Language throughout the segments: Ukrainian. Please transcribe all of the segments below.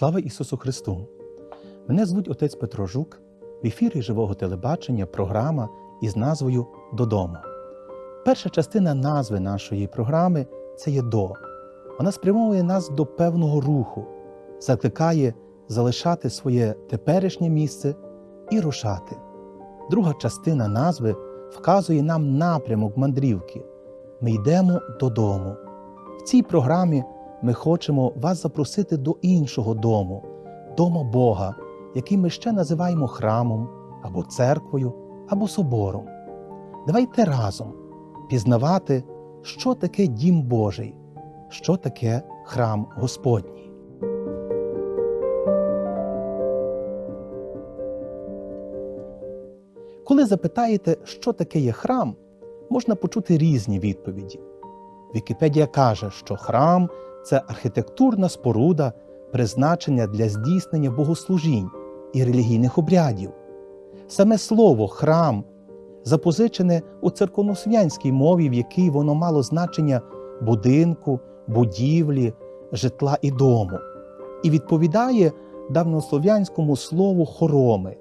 Слава Ісусу Христу! Мене звуть отець Петро Жук, в ефірі живого телебачення програма із назвою Додому. Перша частина назви нашої програми це є до. Вона спрямовує нас до певного руху, закликає залишати своє теперішнє місце і рушати. Друга частина назви вказує нам напрямок мандрівки. Ми йдемо додому. В цій програмі ми хочемо вас запросити до іншого дому, дома Бога, який ми ще називаємо храмом або церквою, або собором. Давайте разом пізнавати, що таке дім Божий, що таке храм Господній. Коли запитаєте, що таке є храм, можна почути різні відповіді. Вікіпедія каже, що храм це архітектурна споруда, призначення для здійснення богослужінь і релігійних обрядів. Саме слово храм запозичене у церковнослов'янській мові, в якій воно мало значення будинку, будівлі, житла і дому, і відповідає давнослов'янському слову хороми.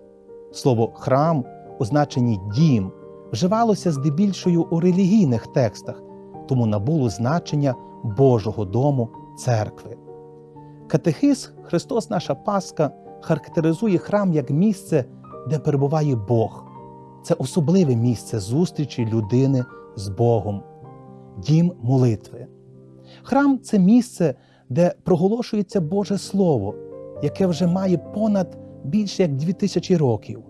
Слово храм у значенні дім вживалося здебільшою у релігійних текстах, тому набуло значення Божого дому церкви. Катехиз Христос наша Пасха характеризує храм як місце, де перебуває Бог. Це особливе місце зустрічі людини з Богом, дім молитви. Храм це місце, де проголошується Боже Слово, яке вже має понад більше як дві тисячі років.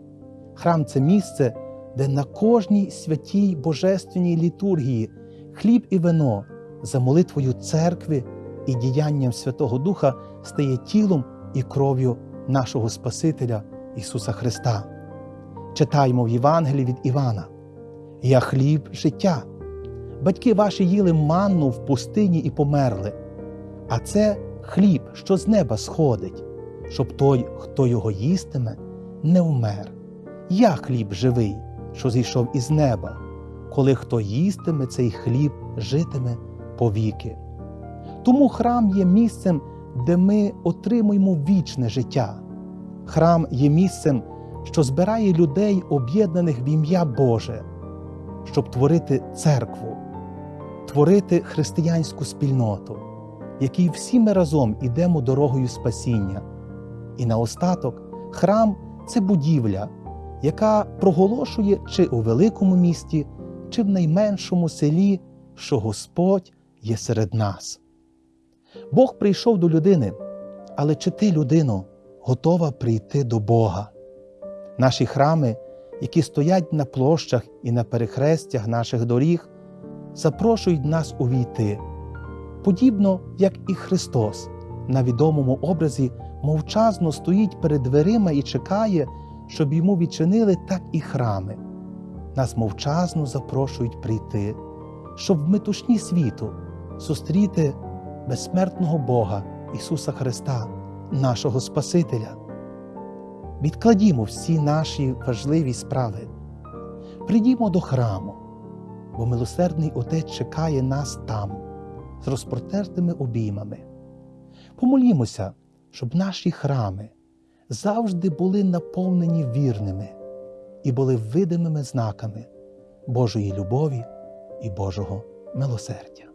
Храм це місце, де на кожній святій божественній літургії хліб і вино за молитвою церкви і діянням Святого Духа стає тілом і кров'ю нашого Спасителя Ісуса Христа. Читаємо в Євангелії від Івана: Я хліб життя. Батьки ваші їли манну в пустині і померли, а це хліб, що з неба сходить, щоб той, хто його їстиме, не вмер. Я хліб живий, що зійшов із неба, коли хто їстиме цей хліб, житиме повіки. Тому храм є місцем, де ми отримуємо вічне життя. Храм є місцем, що збирає людей, об'єднаних в ім'я Боже, щоб творити церкву, творити християнську спільноту, якій всі ми разом ідемо дорогою спасіння. І наостаток храм це будівля, яка проголошує чи у великому місті, чи в найменшому селі, що Господь є серед нас. Бог прийшов до людини, але чи ти, людино, готова прийти до Бога? Наші храми, які стоять на площах і на перехрестях наших доріг, запрошують нас увійти, подібно як і Христос на відомому образі мовчазно стоїть перед дверима і чекає, щоб йому відчинили так і храми. Нас мовчазно запрошують прийти, щоб в метушні світу зустріти безсмертного Бога Ісуса Христа, нашого Спасителя. Відкладімо всі наші важливі справи, прийдімо до храму, бо милосердний Отець чекає нас там, з розпротертими обіймами. Помолімося, щоб наші храми завжди були наповнені вірними і були видимими знаками Божої любові і Божого милосердя.